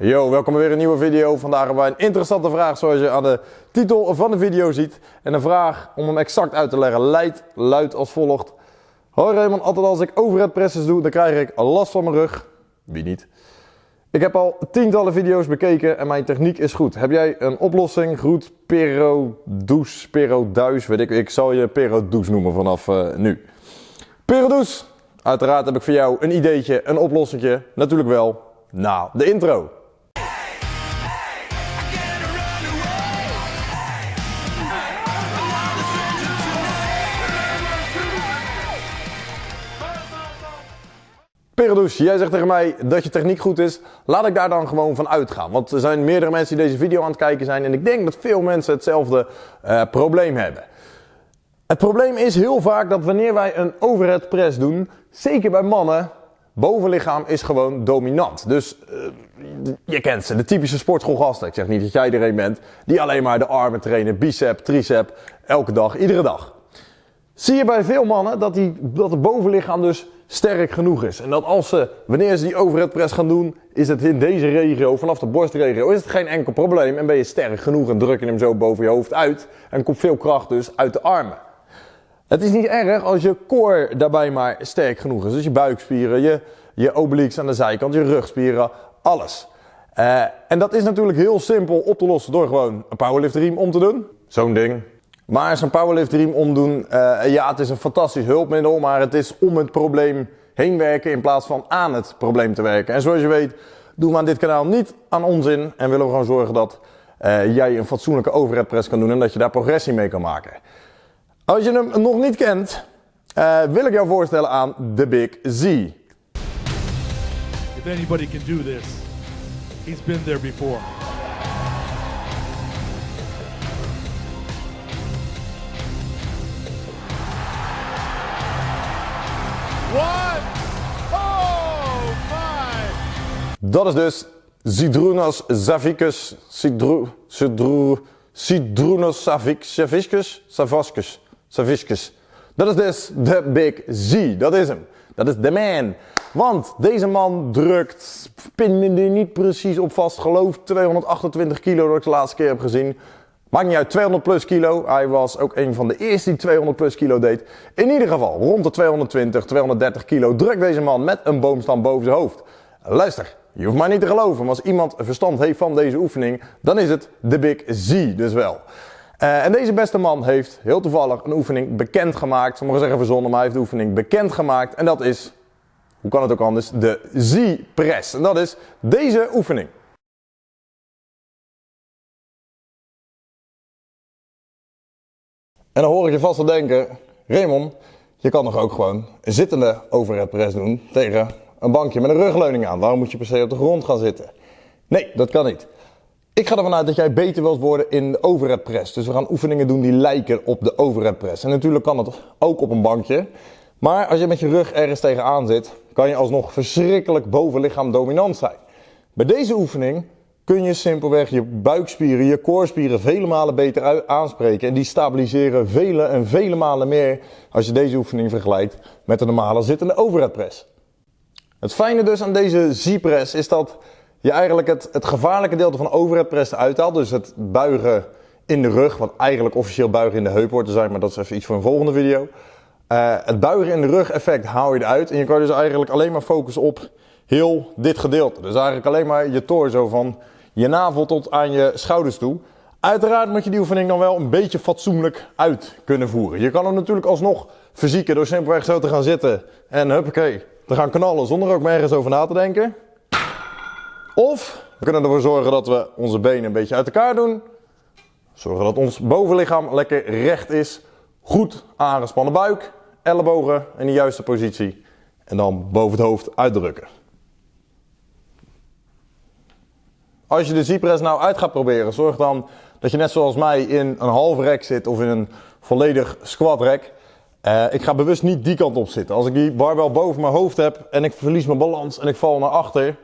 Yo, welkom bij weer een nieuwe video. Vandaag hebben wij een interessante vraag zoals je aan de titel van de video ziet. En de vraag, om hem exact uit te leggen, leidt luidt als volgt. Hoi Raymond, altijd als ik overhead presses doe, dan krijg ik last van mijn rug. Wie niet? Ik heb al tientallen video's bekeken en mijn techniek is goed. Heb jij een oplossing? Groet Pero Douce, Pero Duis, weet ik. Ik zal je Pero Douce noemen vanaf uh, nu. Pero Douce, uiteraard heb ik voor jou een ideetje, een oplossingje. Natuurlijk wel, na de intro. Jij zegt tegen mij dat je techniek goed is. Laat ik daar dan gewoon van uitgaan. Want er zijn meerdere mensen die deze video aan het kijken zijn. En ik denk dat veel mensen hetzelfde uh, probleem hebben. Het probleem is heel vaak dat wanneer wij een overhead press doen, zeker bij mannen, bovenlichaam is gewoon dominant. Dus uh, je kent ze, de typische sportschoolgasten. Ik zeg niet dat jij er een bent, die alleen maar de armen trainen, bicep, tricep, elke dag, iedere dag. Zie je bij veel mannen dat, die, dat het bovenlichaam dus sterk genoeg is. En dat als ze, wanneer ze die overhead press gaan doen, is het in deze regio, vanaf de borstregio, is het geen enkel probleem. En ben je sterk genoeg en druk je hem zo boven je hoofd uit. En komt veel kracht dus uit de armen. Het is niet erg als je core daarbij maar sterk genoeg is. Dus je buikspieren, je, je obliques aan de zijkant, je rugspieren, alles. Uh, en dat is natuurlijk heel simpel op te lossen door gewoon een powerlift riem om te doen. Zo'n ding. Maar zo'n powerlift riem omdoen, uh, ja het is een fantastisch hulpmiddel, maar het is om het probleem heen werken in plaats van aan het probleem te werken. En zoals je weet doen we aan dit kanaal niet aan onzin en willen we gewoon zorgen dat uh, jij een fatsoenlijke overhead press kan doen en dat je daar progressie mee kan maken. Als je hem nog niet kent, uh, wil ik jou voorstellen aan The Big Z. If anybody can do this, he's been there before. Dat is dus Zidrunas Zavicus, Sidru, Sidru, Sidrunas Savicus, Savascus, Savicus. Dat is dus de Big Z, dat is hem. Dat is de man. Want deze man drukt, pin me er niet precies op vast, geloof 228 kilo dat ik de laatste keer heb gezien. Maakt niet uit, 200 plus kilo. Hij was ook een van de eerste die 200 plus kilo deed. In ieder geval, rond de 220, 230 kilo drukt deze man met een boomstam boven zijn hoofd. Luister, je hoeft maar niet te geloven, maar als iemand verstand heeft van deze oefening, dan is het de Big Z dus wel. Uh, en deze beste man heeft heel toevallig een oefening bekendgemaakt. Sommigen zeggen verzonnen, maar hij heeft de oefening bekendgemaakt. En dat is, hoe kan het ook anders, de Z-press. En dat is deze oefening. En dan hoor ik je vast wel denken, Raymond, je kan nog ook gewoon zittende overhead press doen tegen een bankje met een rugleuning aan. Waarom moet je per se op de grond gaan zitten? Nee, dat kan niet. Ik ga ervan uit dat jij beter wilt worden in de overhead press. Dus we gaan oefeningen doen die lijken op de overhead press. En natuurlijk kan het ook op een bankje. Maar als je met je rug ergens tegenaan zit, kan je alsnog verschrikkelijk bovenlichaam dominant zijn. Bij deze oefening kun je simpelweg je buikspieren, je koorspieren vele malen beter aanspreken. En die stabiliseren vele en vele malen meer als je deze oefening vergelijkt met de normale zittende overhead press. Het fijne dus aan deze Z-press is dat je eigenlijk het, het gevaarlijke deel van overhead press uithaalt. Dus het buigen in de rug, wat eigenlijk officieel buigen in de heup hoort te zijn, maar dat is even iets voor een volgende video. Uh, het buigen in de rug effect haal je eruit en je kan dus eigenlijk alleen maar focussen op heel dit gedeelte. Dus eigenlijk alleen maar je torso van je navel tot aan je schouders toe. Uiteraard moet je die oefening dan wel een beetje fatsoenlijk uit kunnen voeren. Je kan hem natuurlijk alsnog fysieken door simpelweg zo te gaan zitten en huppakee, te gaan knallen zonder ook maar ergens over na te denken. Of we kunnen ervoor zorgen dat we onze benen een beetje uit elkaar doen. Zorgen dat ons bovenlichaam lekker recht is. Goed aangespannen buik, ellebogen in de juiste positie. En dan boven het hoofd uitdrukken. Als je de Z-press nou uit gaat proberen, zorg dan dat je net zoals mij in een halve rek zit of in een volledig squat rek. Uh, ik ga bewust niet die kant op zitten. Als ik die barbel boven mijn hoofd heb en ik verlies mijn balans en ik val naar achter,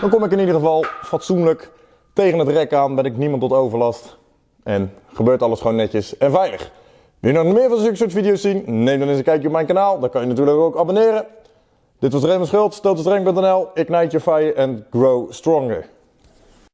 dan kom ik in ieder geval fatsoenlijk tegen het rek aan, ben ik niemand tot overlast. En gebeurt alles gewoon netjes en veilig. Wil je nog meer van zulke soort video's zien? Neem dan eens een kijkje op mijn kanaal. Dan kan je natuurlijk ook abonneren. Dit was Raymond Schultz, totalstreng.nl. Ignite your fire and grow stronger.